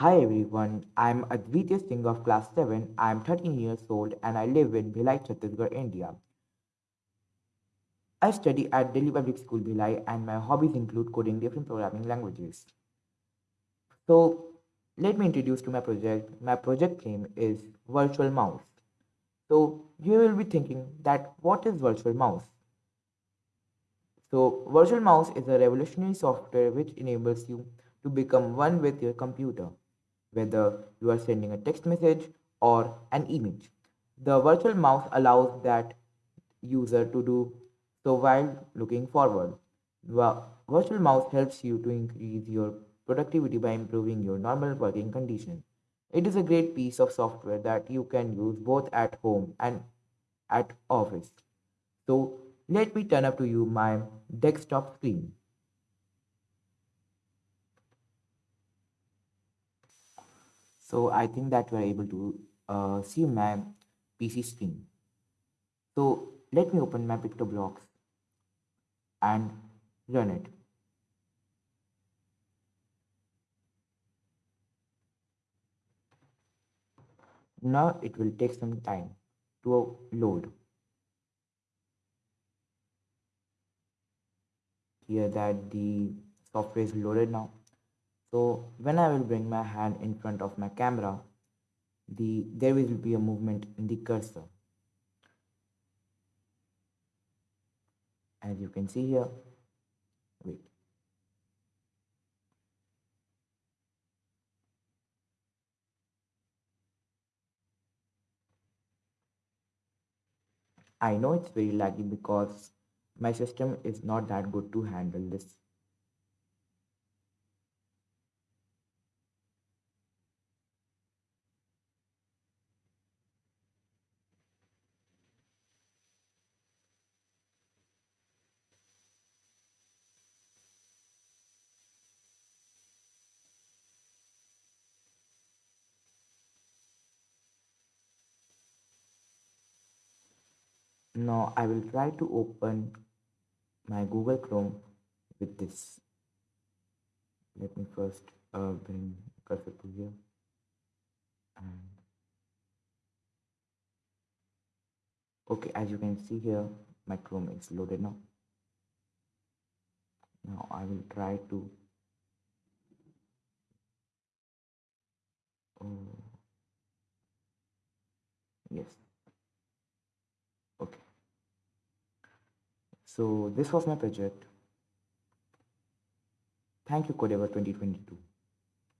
Hi everyone, I'm Advitya Singh of class 7. I'm 13 years old and I live in Bhilai, Chhattisgarh, India. I study at Delhi Public School Bhilai and my hobbies include coding different programming languages. So let me introduce to my project. My project name is Virtual Mouse. So you will be thinking that what is Virtual Mouse? So Virtual Mouse is a revolutionary software which enables you to become one with your computer, whether you are sending a text message or an image. The virtual mouse allows that user to do so while looking forward. The virtual mouse helps you to increase your productivity by improving your normal working conditions. It is a great piece of software that you can use both at home and at office. So let me turn up to you my desktop screen. So I think that we're able to uh, see my PC screen. So let me open my PictoBlox and run it. Now it will take some time to load. Here that the software is loaded now. So when I will bring my hand in front of my camera, the there will be a movement in the cursor. As you can see here, wait. I know it's very laggy because my system is not that good to handle this Now I will try to open my Google Chrome with this. Let me first uh, bring cursor to here and okay as you can see here my Chrome is loaded now. Now I will try to oh, yes so this was my project. Thank you Codavour 2022